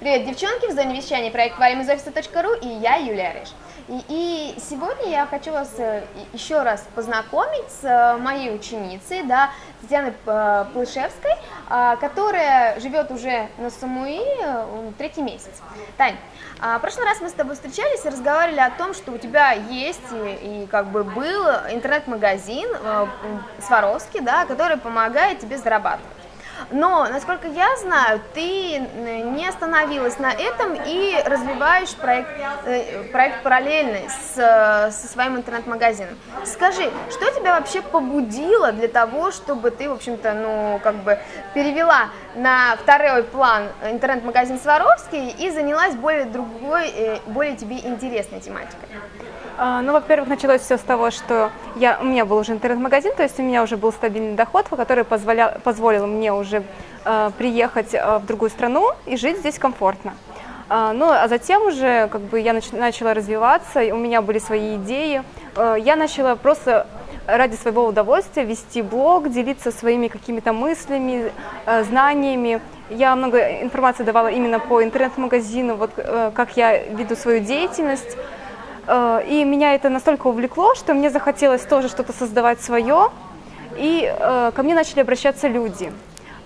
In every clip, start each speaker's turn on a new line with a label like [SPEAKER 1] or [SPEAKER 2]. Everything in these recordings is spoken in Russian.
[SPEAKER 1] Привет, девчонки, в зоне вещания проект «Варим из офиса.ру» и я, Юлия Рыж. И, и сегодня я хочу вас э, еще раз познакомить с э, моей ученицей, да, Татьяной э, Плышевской, которая живет уже на Самуи третий месяц. Тань, а, в прошлый раз мы с тобой встречались и разговаривали о том, что у тебя есть и, и как бы был интернет-магазин Сваровский, да, который помогает тебе зарабатывать. Но, насколько я знаю, ты не остановилась на этом и развиваешь проект, э, проект параллельный с, со своим интернет-магазином. Скажи, что тебя вообще побудило для того, чтобы ты, в общем-то, ну, как бы перевела на второй план интернет-магазин Сваровский и занялась более другой, э, более тебе интересной тематикой?
[SPEAKER 2] А, ну, во-первых, началось все с того, что я, у меня был уже интернет-магазин, то есть у меня уже был стабильный доход, который позволял, позволил мне уже э, приехать э, в другую страну и жить здесь комфортно. Э, ну, а затем уже как бы я нач, начала развиваться, у меня были свои идеи. Э, я начала просто ради своего удовольствия вести блог, делиться своими какими-то мыслями, знаниями. Я много информации давала именно по интернет-магазину, вот как я веду свою деятельность. И меня это настолько увлекло, что мне захотелось тоже что-то создавать свое. И ко мне начали обращаться люди.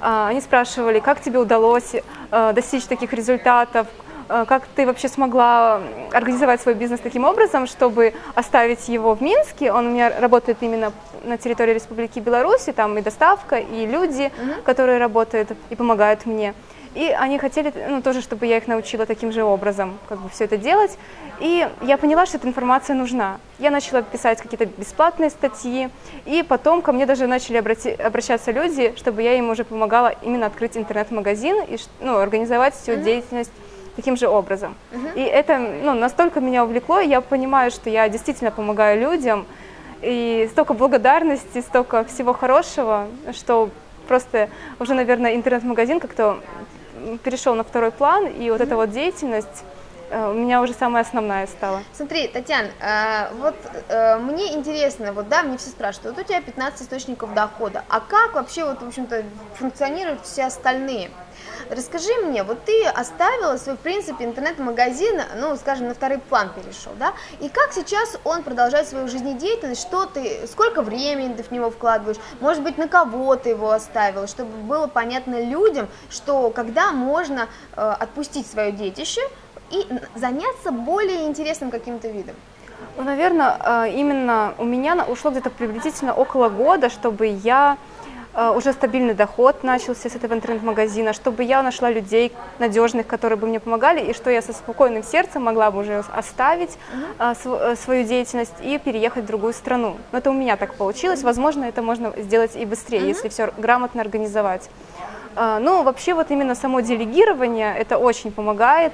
[SPEAKER 2] Э, они спрашивали, как тебе удалось достичь таких результатов, как ты вообще смогла организовать свой бизнес таким образом, чтобы оставить его в Минске. Он у меня работает именно на территории Республики Беларусь, там и доставка, и люди, -hmm. которые работают и помогают мне. И они хотели ну, тоже, чтобы я их научила таким же образом как бы все это делать. И я поняла, что эта информация нужна. Я начала писать какие-то бесплатные статьи, и потом ко мне даже начали обрати, обращаться люди, чтобы я им уже помогала именно открыть интернет-магазин и ну, организовать всю mm-hmm. деятельность таким же образом. Mm-hmm. И это ну, настолько меня увлекло, я понимаю, что я действительно помогаю людям, и столько благодарности, столько всего хорошего, что просто уже, наверное, интернет-магазин как-то перешел на второй план, и вот эта вот деятельность у меня уже самая основная стала.
[SPEAKER 1] Смотри, Татьяна, э, вот э, мне интересно, вот да, мне все спрашивают, вот у тебя 15 источников дохода, а как вообще вот, в общем-то, функционируют все остальные? Расскажи мне, вот ты оставила свой, в принципе, интернет-магазин, ну, скажем, на второй план перешел, да, и как сейчас он продолжает свою жизнедеятельность, что ты, сколько времени ты в него вкладываешь, может быть, на кого ты его оставила, чтобы было понятно людям, что когда можно э, отпустить свое детище и заняться более интересным каким-то видом.
[SPEAKER 2] Ну, наверное, э, именно у меня ушло где-то приблизительно около года, чтобы я Э, уже стабильный доход начался с этого интернет-магазина, чтобы я нашла людей надежных, которые бы мне помогали, и что я со спокойным сердцем могла бы уже оставить угу. свою деятельность и переехать в другую страну. Но это у меня так получилось, возможно, это можно сделать и быстрее, угу. если все грамотно организовать. Ну, вообще вот именно само делегирование, это очень помогает,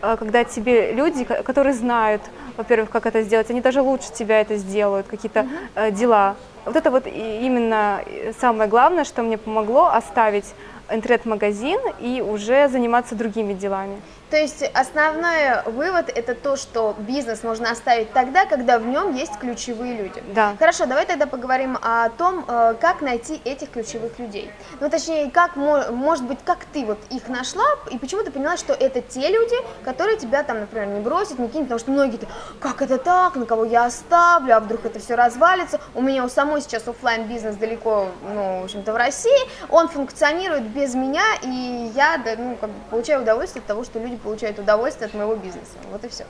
[SPEAKER 2] когда тебе люди, которые знают, во-первых, как это сделать, они даже лучше тебя это сделают, какие-то угу. дела вот это вот именно самое главное, что мне помогло оставить интернет-магазин и уже заниматься другими делами.
[SPEAKER 1] То есть основной вывод это то, что бизнес можно оставить тогда, когда в нем есть ключевые люди.
[SPEAKER 2] Да.
[SPEAKER 1] Хорошо, давай тогда поговорим о том, э, как найти этих ключевых людей. Ну, точнее, как, может быть, как ты вот их нашла, и почему ты поняла, что это те люди, которые тебя там, например, не бросят, не кинут, потому что многие, как это так, на кого я оставлю, а вдруг это все развалится. У меня у самой сейчас офлайн бизнес далеко, ну, в общем-то, в России, он функционирует без меня, и я, ну, как бы получаю удовольствие от того, что люди получают удовольствие от моего бизнеса. Вот и все.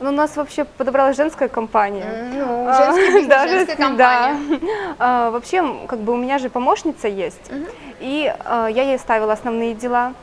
[SPEAKER 2] Ну, у нас вообще подобралась женская компания.
[SPEAKER 1] Ну, а, женский бизнес, да, женская компания.
[SPEAKER 2] Да. А, вообще, как бы у меня же помощница есть, угу. и а, я ей ставила основные дела,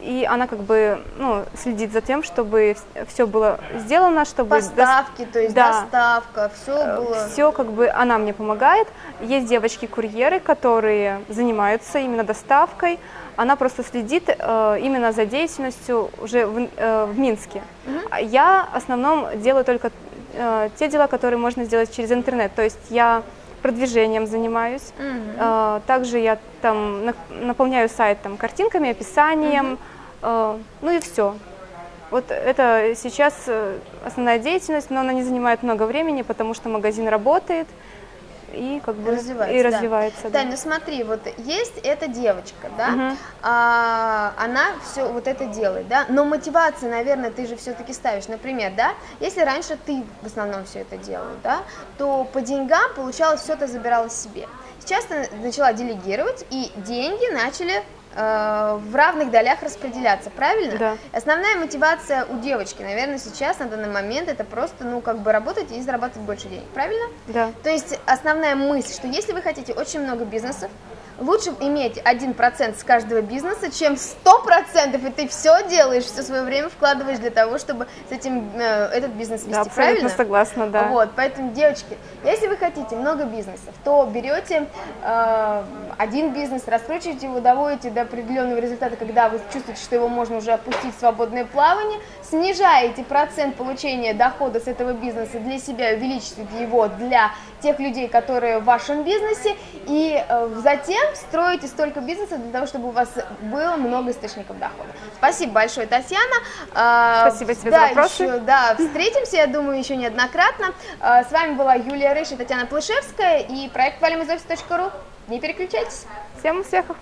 [SPEAKER 2] и она как бы ну, следит за тем, чтобы все было сделано, чтобы...
[SPEAKER 1] Поставки, до... то есть да. доставка, все э, было...
[SPEAKER 2] Все как бы она мне помогает. Есть девочки-курьеры, которые занимаются именно доставкой, она просто следит э, именно за деятельностью уже в, э, в Минске. Угу. Я в основном делаю только э, те дела, которые можно сделать через интернет. То есть я продвижением занимаюсь. Угу. Э, также я там на, наполняю сайт там, картинками, описанием, угу. э, ну и все. Вот это сейчас э, основная деятельность, но она не занимает много времени, потому что магазин работает. И как бы
[SPEAKER 1] развивается.
[SPEAKER 2] и
[SPEAKER 1] да.
[SPEAKER 2] развивается. да.
[SPEAKER 1] Тань, ну смотри, вот есть эта девочка, да,
[SPEAKER 2] Мгм.
[SPEAKER 1] а, она все вот это делает, да, но мотивация, наверное, ты же все-таки ставишь, например, да, если раньше ты в основном все это делал, да, то по деньгам получалось все это забирала себе. Сейчас ты начала делегировать, и деньги начали в равных долях распределяться, правильно?
[SPEAKER 2] Да.
[SPEAKER 1] Основная мотивация у девочки, наверное, сейчас на данный момент это просто, ну, как бы работать и зарабатывать больше денег, правильно?
[SPEAKER 2] Да.
[SPEAKER 1] То есть основная мысль, что если вы хотите очень много бизнесов, лучше иметь 1% с каждого бизнеса, чем 100%, и ты все делаешь, все свое время вкладываешь для того, чтобы с этим э, этот бизнес вести,
[SPEAKER 2] Да, абсолютно
[SPEAKER 1] правильно?
[SPEAKER 2] согласна, да.
[SPEAKER 1] Вот, поэтому, девочки, если вы хотите много бизнесов, то берете э, один бизнес, раскручиваете его, доводите до определенного результата, когда вы чувствуете, что его можно уже опустить в свободное плавание, снижаете процент получения дохода с этого бизнеса для себя, увеличиваете его для тех людей, которые в вашем бизнесе, и э, затем строите столько бизнеса для того, чтобы у вас было много источников дохода. Спасибо большое, Татьяна. Э,
[SPEAKER 2] Спасибо тебе
[SPEAKER 1] да,
[SPEAKER 2] за вопросы.
[SPEAKER 1] еще- да, встретимся, я думаю, еще неоднократно. Э, С вами была Юлия Рыш и Татьяна Плышевская и проект valimizoffice.ru. Не переключайтесь.
[SPEAKER 2] Всем успехов!